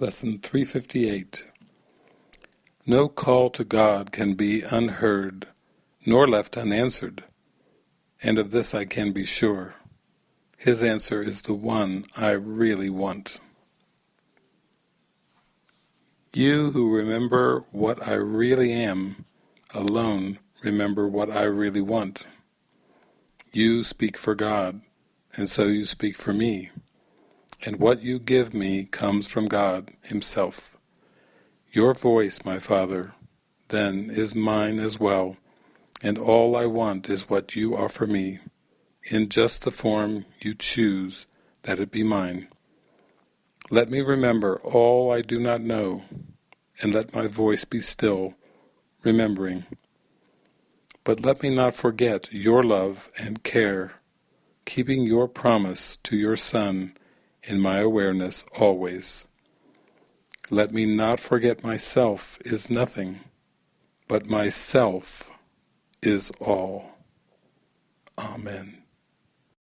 Lesson 358 No call to God can be unheard, nor left unanswered, and of this I can be sure. His answer is the one I really want. You who remember what I really am, alone remember what I really want. You speak for God, and so you speak for me and what you give me comes from God Himself. Your voice, my Father, then is mine as well, and all I want is what you offer me, in just the form you choose that it be mine. Let me remember all I do not know, and let my voice be still, remembering. But let me not forget your love and care, keeping your promise to your Son in my awareness always. Let me not forget myself is nothing, but myself is all. Amen.